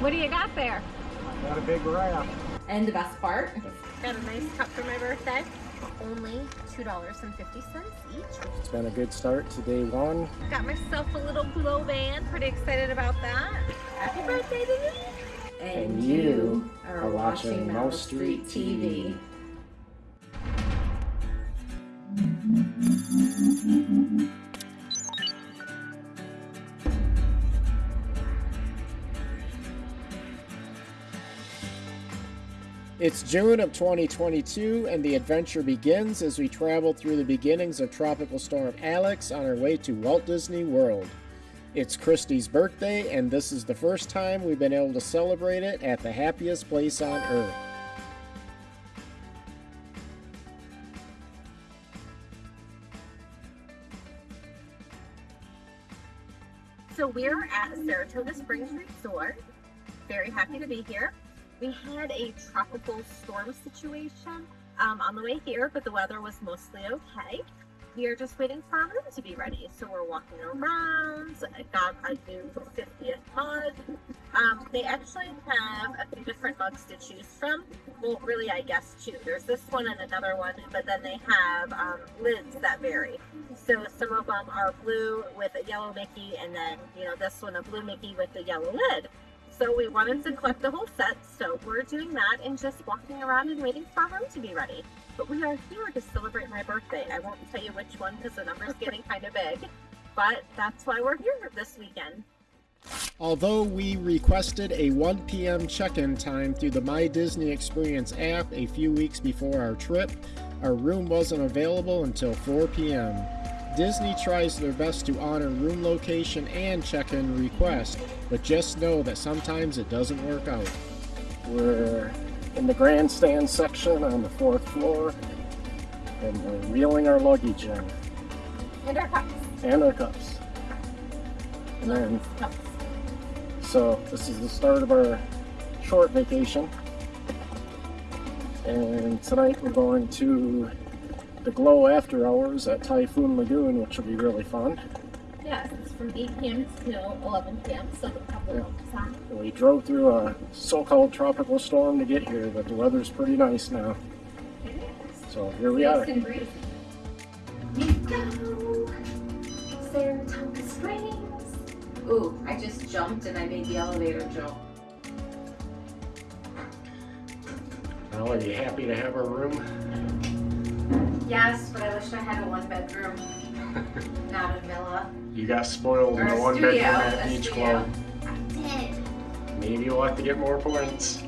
What do you got there? Got a big raft. And the best part, Got a nice cup for my birthday. Only $2.50 each. It's been a good start to day one. Got myself a little glow band. Pretty excited about that. Happy birthday to me. and you are watching Mouse Street TV. It's June of 2022, and the adventure begins as we travel through the beginnings of Tropical Storm Alex on our way to Walt Disney World. It's Christy's birthday, and this is the first time we've been able to celebrate it at the happiest place on earth. So we're at Saratoga Springs Resort. Very happy to be here. We had a tropical storm situation um, on the way here, but the weather was mostly okay. We are just waiting for our room to be ready. So we're walking around. I got a new 50th mug. Um, they actually have a few different mugs to choose from. Well, really, I guess two. There's this one and another one, but then they have um, lids that vary. So some of them are blue with a yellow Mickey, and then, you know, this one a blue Mickey with the yellow lid. So we wanted to collect the whole set, so we're doing that and just walking around and waiting for our room to be ready. But we are here to celebrate my birthday. I won't tell you which one because the number's getting kind of big, but that's why we're here this weekend. Although we requested a 1 p.m. check-in time through the My Disney Experience app a few weeks before our trip, our room wasn't available until 4 p.m. Disney tries their best to honor room location and check-in request, but just know that sometimes it doesn't work out. We're in the grandstand section on the fourth floor, and we're reeling our luggage in, And our cups. and our cups. And then Cups. so this is the start of our short vacation. And tonight we're going to the Glow After Hours at Typhoon Lagoon, which will be really fun. Yes, it's from 8 p.m. till 11 p.m. So a couple Yeah. of time. We drove through a so-called tropical storm to get here, but the weather's pretty nice now. So here we are. Nice and breezy. We go Saratoga Springs. ooh, I just jumped and I made the elevator jump. Well, are you happy to have our room? Yes, but I wish I had a one bedroom, not a villa. You got spoiled Or in a the one studio, bedroom at a Beach studio. Club. I did. Maybe you'll have to get more points.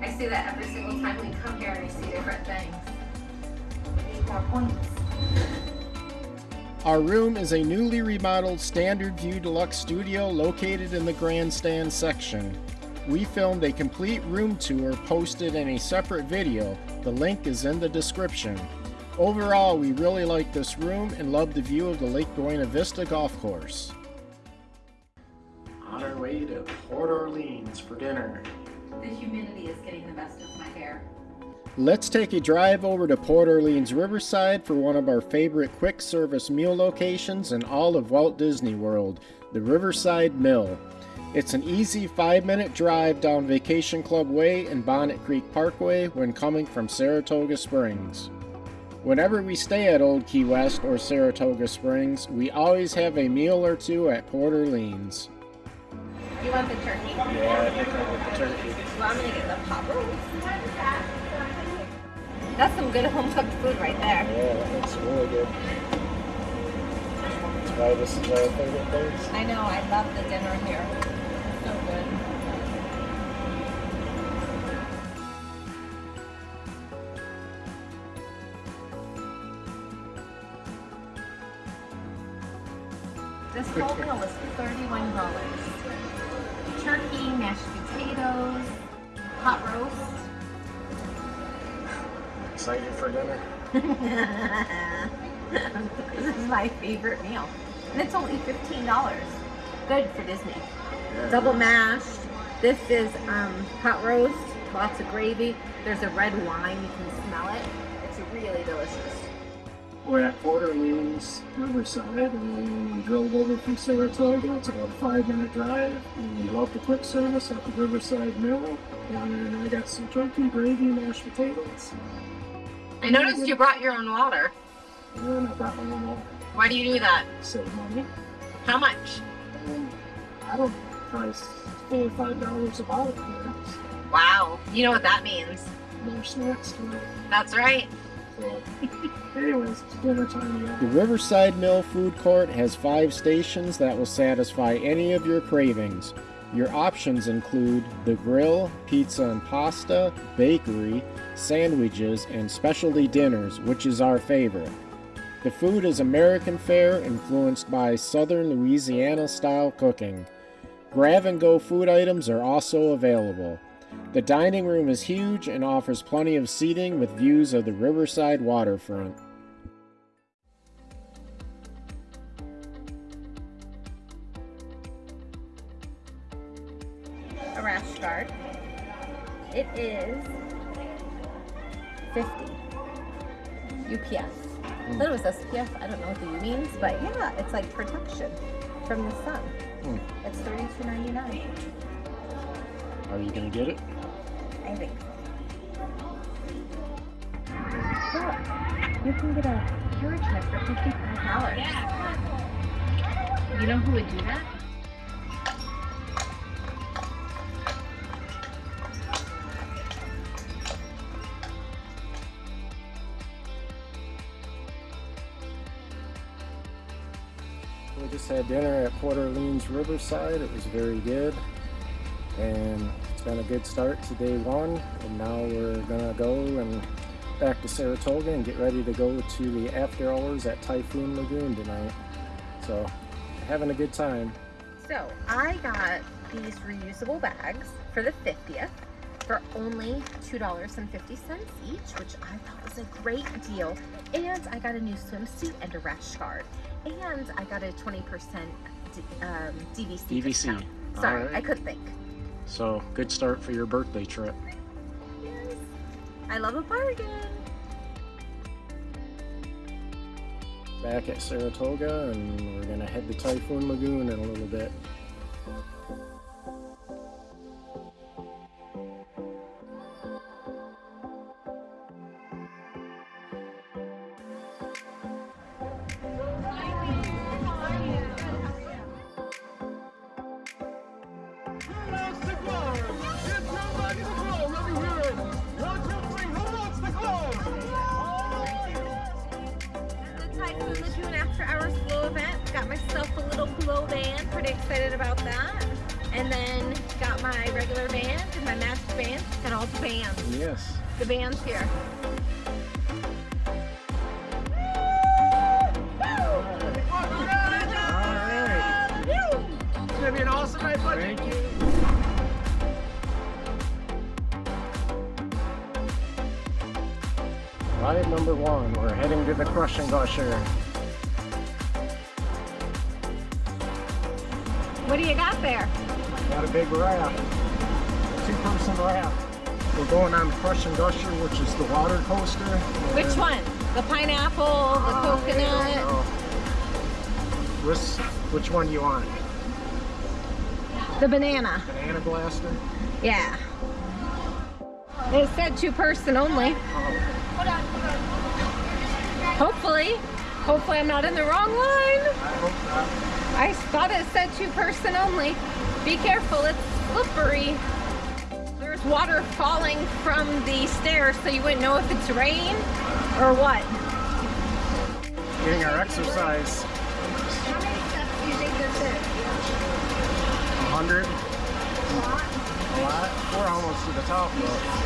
I see that every single time we come here and I see different things. I need more points. Our room is a newly remodeled Standard View Deluxe studio located in the grandstand section. We filmed a complete room tour posted in a separate video. The link is in the description. Overall, we really like this room and love the view of the Lake Buena Vista Golf Course. On our way to Port Orleans for dinner. The humidity is getting the best of my hair. Let's take a drive over to Port Orleans Riverside for one of our favorite quick service meal locations in all of Walt Disney World, the Riverside Mill. It's an easy five minute drive down Vacation Club Way and Bonnet Creek Parkway when coming from Saratoga Springs. Whenever we stay at Old Key West or Saratoga Springs, we always have a meal or two at Port Orleans. You want the turkey? Yeah, I think I want the turkey. Well, I'm gonna get the pot roast. That's some good home cooked food right there. Yeah, that looks really good. That's why this is our favorite place. I know, I love the dinner here. This whole meal was thirty-one dollars. Turkey, mashed potatoes, hot roast. Excited for dinner? this is my favorite meal. And it's only $15. Good for Disney. Yeah. Double mashed. This is um, hot roast, lots of gravy. There's a red wine, you can smell it. It's really delicious. We're at Port Orleans, Riverside, and we drove over from Saratoga. It's about a five minute drive. And we love the quick service at the Riverside Mill. And I got some turkey, gravy, mashed potatoes. I noticed you brought your own water. And I got my own water. Why do you do that? Save money. How much? And I don't price four five dollars a bottle here. Wow. You know what that means. No snacks to it. That's right. So, anyways, it's dinner time again. The Riverside Mill Food Court has five stations that will satisfy any of your cravings. Your options include the grill, pizza and pasta, bakery, sandwiches, and specialty dinners, which is our favorite. The food is American fare influenced by southern Louisiana style cooking. Grab and go food items are also available. The dining room is huge and offers plenty of seating with views of the riverside waterfront. A rash guard. It is 50. UPF. I thought it was SPF. I don't know what the U means, but yeah, it's like protection from the sun. Hmm. It's thirty-two ninety-nine. Are you gonna get it? I think. Look, you can get a carriage ride for fifty-five dollars. You know who would do that? Just had dinner at Port Orleans Riverside. It was very good. And it's been a good start to day one. And now we're gonna go and back to Saratoga and get ready to go to the after hours at Typhoon Lagoon tonight. So having a good time. So I got these reusable bags for the 50th for only $2.50 each, which I thought was a great deal. And I got a new swimsuit and a rash guard. And I got a 20% um, DVC. DVC. discount. Sorry, Alright. I couldn't think. So good start for your birthday trip. Yes. I love a bargain. Back at Saratoga and we're gonna head to Typhoon Lagoon in a little bit. Excited about that. And then got my regular band and my matched band. and all the bands. Yes. The band's here. It's gonna be an awesome night, buddy. Thank you. Ride number one, we're heading to the Crush and Gusher. What do you got there? Got a big raft, two person raft. We're going on the Crush and Gusher, which is the water coaster. Which one? The pineapple, the Oh, coconut? Which, which one do you want? The banana. Banana Blaster? Yeah. It said two person only. Oh, Hopefully. Hopefully I'm not in the wrong line. I thought it said two person only. Be careful, it's slippery. There's water falling from the stairs, so you wouldn't know if it's rain or what. Getting our exercise. How many steps do you think this is? 100. A lot. We're almost to the top though.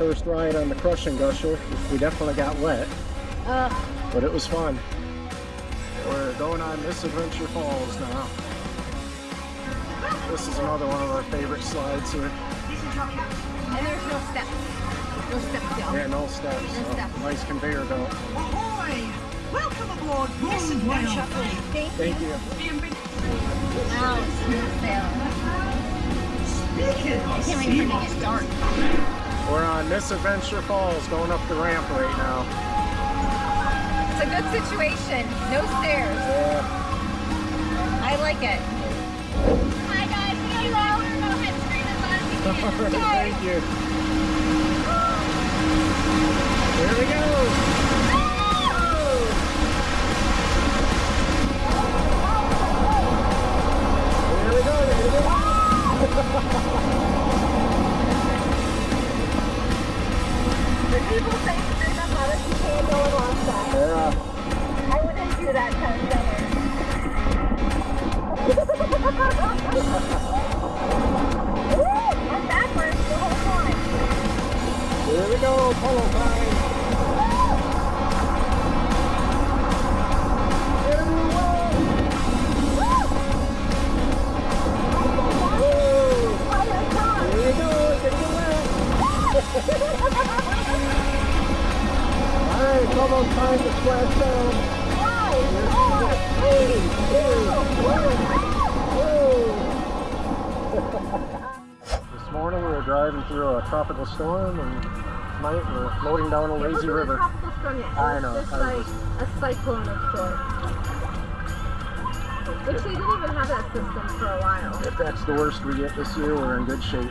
First ride on the Crush and Gusher. We definitely got wet, Uh, but it was fun. We're going on Miss Adventure Falls now. This is another one of our favorite slides here. and there's no steps. No steps, y'all. Yeah, no steps. No so steps. Nice conveyor belt. Ahoy! Welcome aboard Miss Adventure Thank, Thank you. Wow, smooth sailing. Speaking I can't wait for it to get dark. We're on Miss Adventure Falls going up the ramp right now. It's a good situation. No stairs. Yeah. I like it. Hi guys, see you out. We're gonna head straight as fast as we All right, can. thank you. Here we go. Yeah. I wouldn't do that kind of Woo! I'm backwards the whole time. Here we go. Polo were driving through a tropical storm and tonight we're loading down a lazy river. a tropical I know, It's I like a cyclone of sorts. Which they didn't even have that system for a while. If that's the worst we get this year, we're in good shape.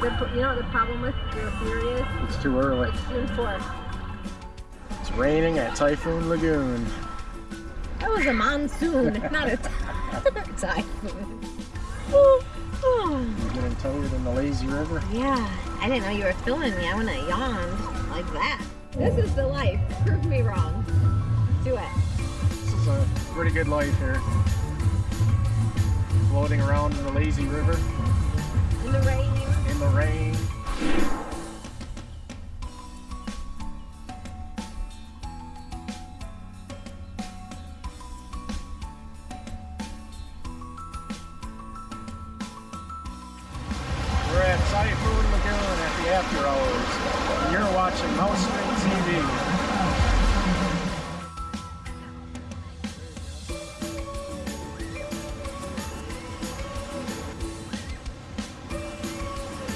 The, you know what the problem with your theory is? It's too early. It's June 4th. It's raining at Typhoon Lagoon. That was a monsoon, not a typhoon. Oh, oh. You getting tired in the lazy river? Yeah, I didn't know you were filming me. I wouldn't have yawned like that. This is the life. Prove me wrong. Do it. This is a pretty good life here. Floating around in the lazy river In the rain. in the rain. Typhoon Lagoon at the after hours. And you're watching Mouse Street TV.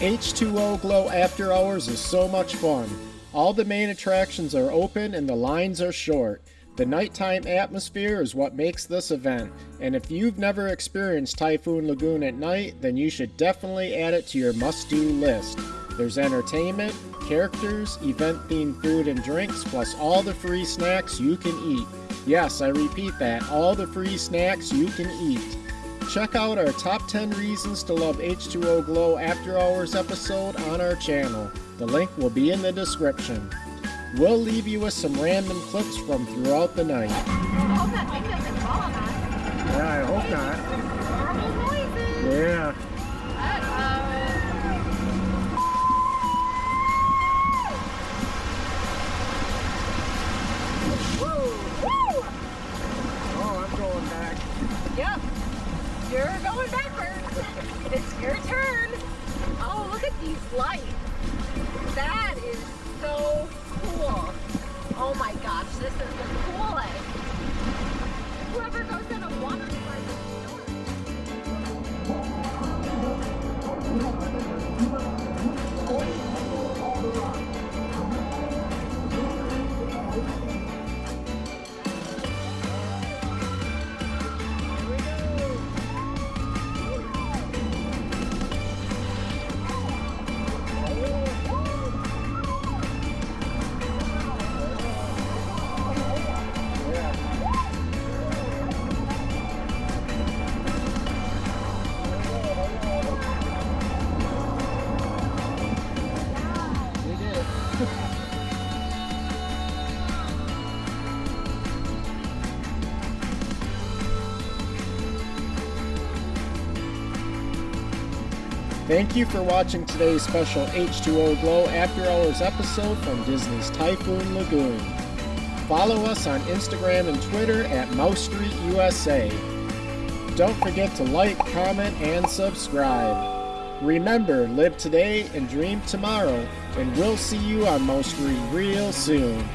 H2O Glow After Hours is so much fun. All the main attractions are open and the lines are short. The nighttime atmosphere is what makes this event, and if you've never experienced Typhoon Lagoon at night, then you should definitely add it to your must do list. There's entertainment, characters, event themed food and drinks, plus all the free snacks you can eat. Yes, I repeat that all the free snacks you can eat. Check out our top 10 reasons to love H2O Glow After Hours episode on our channel. The link will be in the description. We'll leave you with some random clips from throughout the night. I hope that thing doesn't fall on us. Yeah, I hope not. Horrible noises. Yeah. Thank you for watching today's special H2O Glow After Hours episode from Disney's Typhoon Lagoon. Follow us on Instagram and Twitter at Mouse Street USA. Don't forget to like, comment, and subscribe. Remember, live today and dream tomorrow, and we'll see you on Mouse Street real soon.